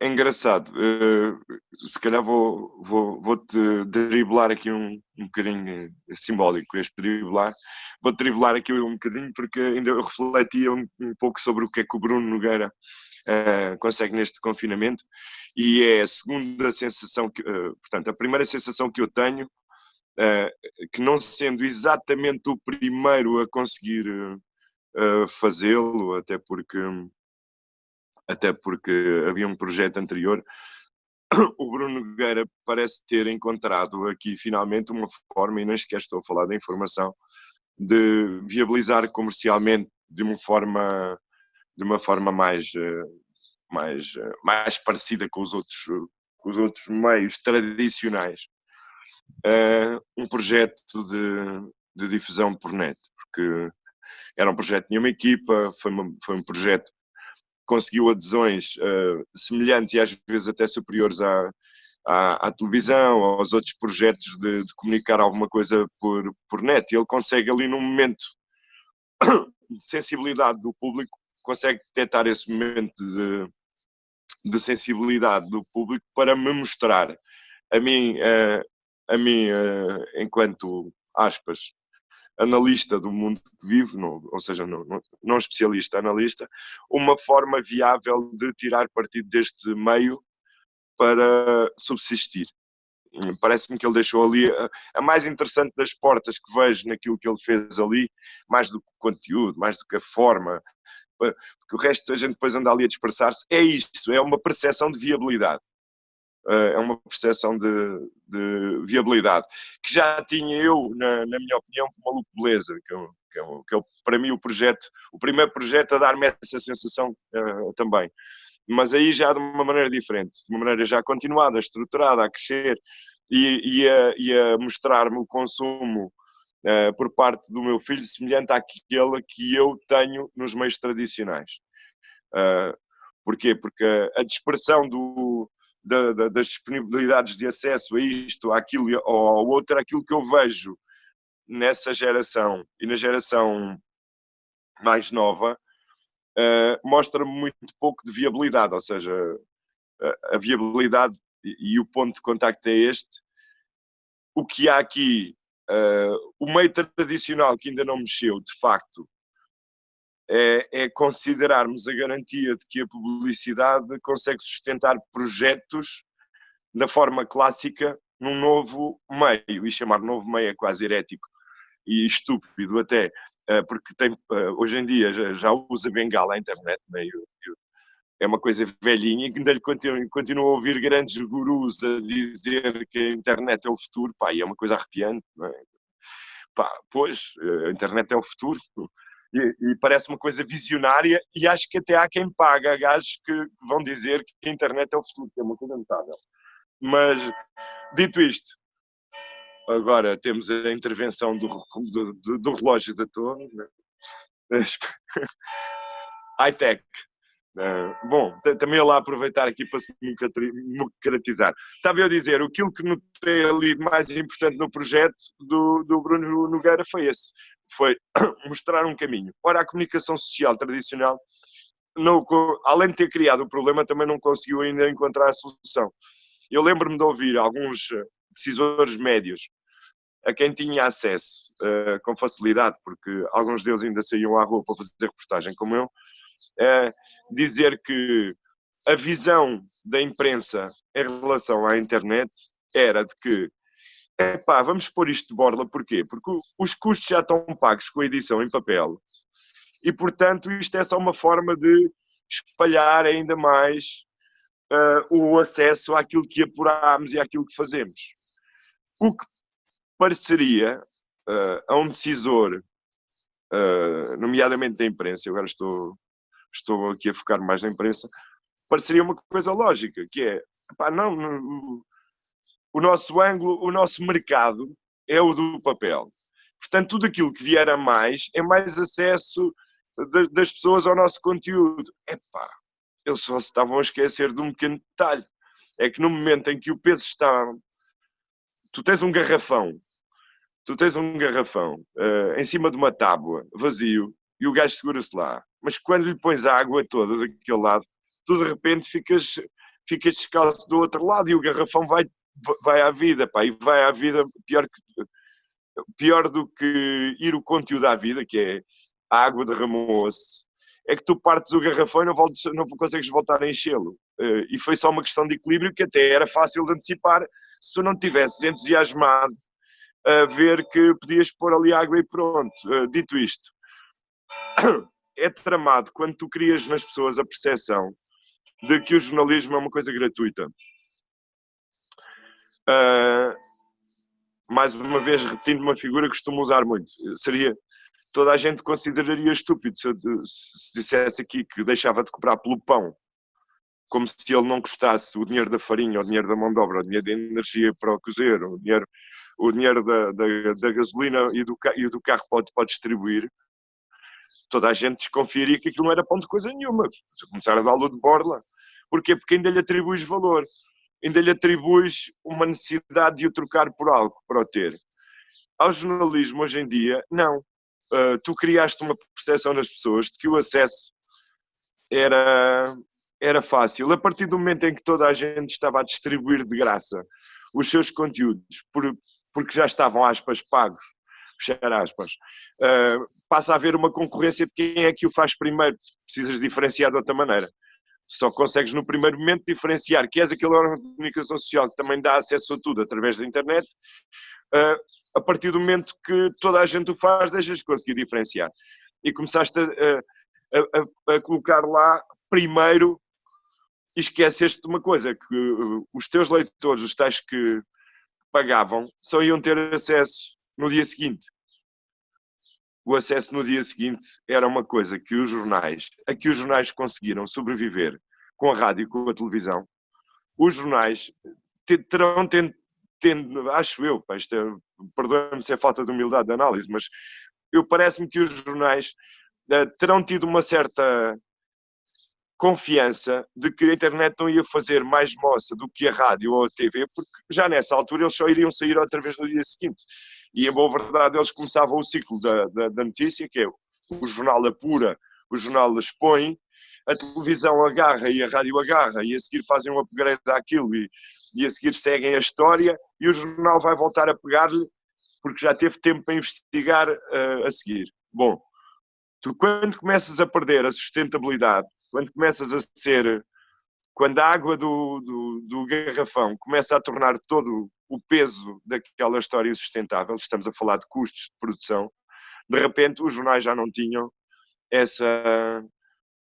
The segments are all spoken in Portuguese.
é engraçado. Uh, se calhar vou, vou, vou-te driblar aqui um, um bocadinho simbólico, este driblar. Vou-te driblar aqui um bocadinho porque ainda eu refletia um, um pouco sobre o que é que o Bruno Nogueira uh, consegue neste confinamento e é a segunda sensação, que, uh, portanto, a primeira sensação que eu tenho, que não sendo exatamente o primeiro a conseguir fazê-lo, até porque até porque havia um projeto anterior. O Bruno Nogueira parece ter encontrado aqui finalmente uma forma, e nem sequer estou a falar da informação, de viabilizar comercialmente de uma forma, de uma forma mais, eh, mais, eh, mais parecida com os outros, com os outros meios tradicionais, eh, um projeto de, de difusão por net, porque era um projeto de uma equipa, foi, uma, foi um projeto conseguiu adesões uh, semelhantes e às vezes até superiores à, à, à televisão, aos outros projetos de, de, comunicar alguma coisa por, por net. Ele consegue ali num momento de sensibilidade do público, consegue detectar esse momento de, de sensibilidade do público para me mostrar a mim, uh, a mim uh, enquanto aspas, analista do mundo que vive, não, ou seja, não, não, não, especialista, analista, uma forma viável de tirar partido deste meio para subsistir. Parece-me que ele deixou ali a, a, mais interessante das portas que vejo naquilo que ele fez ali, mais do que o conteúdo, mais do que a forma, porque o resto a gente depois anda ali a dispersar-se, é isso, é uma percepção de viabilidade. Eh, é uma percepção de, de, viabilidade, que já tinha eu, na, na minha opinião, com Maluco Beleza, que, é, que, que para mim o projeto, o primeiro projeto a dar-me essa sensação uh, também. Mas aí já de uma maneira diferente, de uma maneira já continuada, estruturada, a crescer e, e a, e a mostrar-me o consumo uh, por parte do meu filho semelhante àquele que eu tenho nos meios tradicionais. Uh, porquê? Porque a dispersão do, da, da, das disponibilidades de acesso a isto, àquilo ou ao outro, aquilo que eu vejo nessa geração e na geração mais nova, uh, mostra muito pouco de viabilidade, ou seja, a, a viabilidade e, e, o ponto de contacto é este. O que há aqui, uh, o meio tradicional que ainda não mexeu, de facto, é, é, considerarmos a garantia de que a publicidade consegue sustentar projetos na forma clássica num novo meio, e chamar novo meio é quase herético e estúpido até, eh, porque tem, eh, hoje em dia já, usa bengala a internet, meio, é uma coisa velhinha, e ainda lhe continuo, continuo a ouvir grandes gurus a dizer que a internet é o futuro, pá, e é uma coisa arrepiante, é? Pá, pois, eh, a internet é o futuro, e, e, parece uma coisa visionária e acho que até há quem paga gajos que vão dizer que a internet é o futuro, que é uma coisa notável. Mas, dito isto, agora temos a intervenção do, do, do, relógio da torre, né? high-tech. Uh, bom, também lá aproveitar aqui para se democratizar. Estava eu a dizer, aquilo que notei ali mais importante no projeto do, do Bruno Nogueira foi esse, foi mostrar um caminho. Ora, a comunicação social tradicional, não, além de ter criado o problema, também não conseguiu ainda encontrar a solução. Eu lembro-me de ouvir alguns eh, decisores médios a quem tinha acesso uh, com facilidade, porque alguns deles ainda saíam à rua para fazer reportagem como eu, uh, dizer que a visão da imprensa em relação à internet era de que Epá, vamos pôr isto de borla, porquê? Porque os custos já estão pagos com a edição em papel e, portanto, isto é só uma forma de espalhar ainda mais uh, o acesso àquilo que apuramos e àquilo que fazemos. O que pareceria uh, a um decisor, uh, nomeadamente da imprensa, agora estou, estou aqui a focar mais na imprensa, pareceria uma coisa lógica, que é, não, não o nosso ângulo, o nosso mercado é o do papel. Portanto, tudo aquilo que vier a mais é mais acesso de, das pessoas ao nosso conteúdo. Epá, eles só se estavam a esquecer de um pequeno detalhe. É que no momento em que o peso está... Tu tens um garrafão, tu tens um garrafão uh, em cima de uma tábua, vazio, e o gajo segura-se lá. Mas quando lhe pões a água toda daquele lado, tu de repente ficas ficas descalço do outro lado e o garrafão vai, vai à vida, pá, e vai à vida pior, que, pior do que ir o conteúdo à vida, que é a água derramou-se, é que tu partes o garrafão e não, voltes, não consegues voltar a enchê-lo. Uh, e foi só uma questão de equilíbrio que até era fácil de antecipar se tu não tivesses entusiasmado a ver que podias pôr ali água e pronto. Uh, dito isto, é tramado quando tu crias nas pessoas a percepção de que o jornalismo é uma coisa gratuita. Uh, mais uma vez, repetindo uma figura que costumo usar muito, seria toda a gente consideraria estúpido se, se dissesse aqui que deixava de cobrar pelo pão, como se ele não custasse o dinheiro da farinha, o dinheiro da mão de obra, o dinheiro da energia para o cozer, o dinheiro, o dinheiro da, da, da gasolina e do, e do carro pode, pode distribuir, toda a gente desconfiaria que aquilo não era pão de coisa nenhuma. Se começar a dar-lo de borla. Porquê? Porque ainda lhe atribuis valor. Ainda lhe atribuis uma necessidade de o trocar por algo, para o ter. Ao jornalismo, hoje em dia, não. Uh, tu criaste uma percepção nas pessoas de que o acesso era, era fácil. A partir do momento em que toda a gente estava a distribuir de graça os seus conteúdos, por, porque já estavam, aspas, pagos, fechar aspas, uh, passa a haver uma concorrência de quem é que o faz primeiro. Precisas diferenciar de outra maneira. Só consegues no primeiro momento diferenciar que és aquele órgão de comunicação social que também dá acesso a tudo através da internet. Uh, a partir do momento que toda a gente o faz, deixas de conseguir diferenciar. E começaste a, a, a, a colocar lá primeiro e esqueceste de uma coisa, que os teus leitores, os tais que pagavam, só iam ter acesso no dia seguinte. O acesso no dia seguinte era uma coisa que os jornais, a que os jornais conseguiram sobreviver com a rádio e com a televisão. Os jornais terão tendo, acho eu, é, perdoe-me se é falta de humildade de análise, mas eu parece-me que os jornais uh, terão tido uma certa confiança de que a internet não ia fazer mais moça do que a rádio ou a TV, porque já nessa altura eles só iriam sair outra vez no dia seguinte. E, em boa verdade, eles começavam o ciclo da, da, da notícia, que é o jornal apura, o jornal expõe, a televisão agarra e a rádio agarra, e a seguir fazem um upgrade daquilo, e, e a seguir seguem a história, e o jornal vai voltar a pegar-lhe, porque já teve tempo para investigar uh, a seguir. Bom, tu quando começas a perder a sustentabilidade, quando começas a ser quando a água do, do, do, garrafão começa a tornar todo o peso daquela história sustentável, estamos a falar de custos de produção, de repente os jornais já não tinham essa,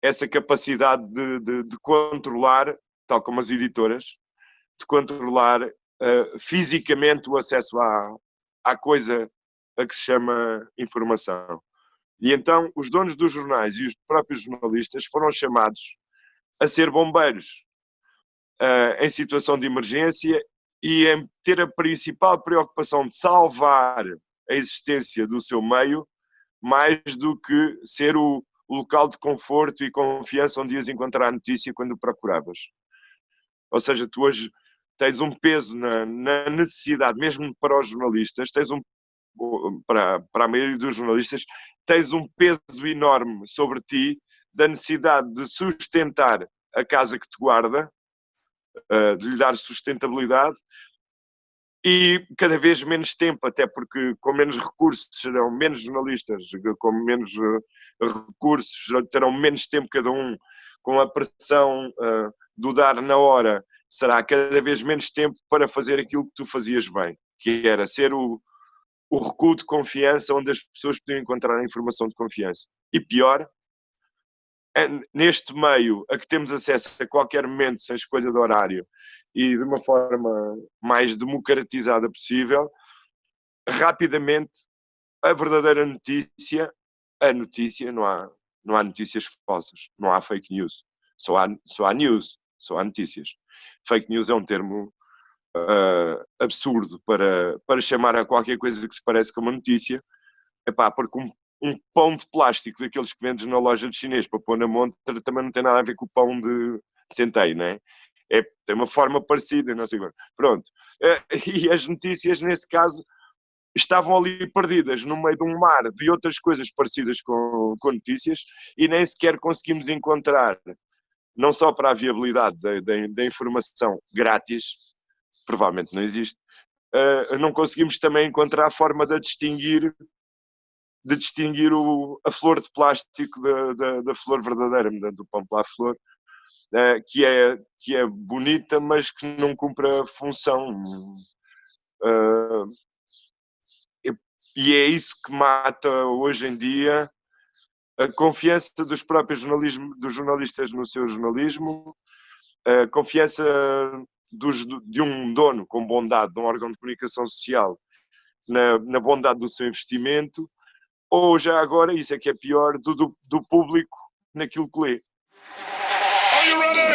essa capacidade de, de, de controlar, tal como as editoras, de controlar uh, fisicamente o acesso à, à coisa a que se chama informação. E então os donos dos jornais e os próprios jornalistas foram chamados a ser bombeiros uh, em situação de emergência e em ter a principal preocupação de salvar a existência do seu meio, mais do que ser o, local de conforto e confiança onde ias encontrar a notícia quando procuravas. Ou seja, tu hoje tens um peso na, na necessidade, mesmo para os jornalistas, tens um para, para a maioria dos jornalistas, tens um peso enorme sobre ti da necessidade de sustentar a casa que te guarda, de lhe dar sustentabilidade e cada vez menos tempo, até porque com menos recursos serão menos jornalistas, com menos uh, recursos terão menos tempo cada um, com a pressão uh, do dar na hora, será cada vez menos tempo para fazer aquilo que tu fazias bem, que era ser o, o recuo de confiança onde as pessoas podiam encontrar a informação de confiança. E pior, neste meio a que temos acesso a qualquer momento, sem escolha de horário e de uma forma mais democratizada possível, rapidamente a verdadeira notícia, a notícia, não há, não há notícias falsas, não há fake news, só há, só há news, só há notícias. Fake news é um termo uh, absurdo para, para chamar a qualquer coisa que se parece com uma notícia, epá, porque um, um pão de plástico daqueles que vendes na loja de chinês para pôr na montra também não tem nada a ver com o pão de, centeio, não é? é? Tem uma forma parecida, não sei quando. Pronto. Uh, e as notícias, nesse caso, estavam ali perdidas no meio de um mar de outras coisas parecidas com, com notícias e nem sequer conseguimos encontrar não só para a viabilidade da, da, da informação grátis, provavelmente não existe, uh, não conseguimos também encontrar a forma de distinguir de distinguir o, a flor de plástico da, da, da flor verdadeira, do pão para a flor, uh, que, é, que é bonita, mas que não cumpre a função. Uh, e é isso que mata hoje em dia a confiança dos próprios jornalismo, dos jornalistas no seu jornalismo, a confiança dos, de um dono com bondade, de um órgão de comunicação social, na, na bondade do seu investimento, ou já agora, isso é que é pior, do, do, do público naquilo que lê. Are you ready?